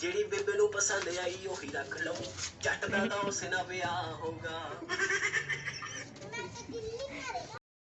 جیڑی بےبے پسند آئی اہ رکھ لو جٹتا تو اسے نہ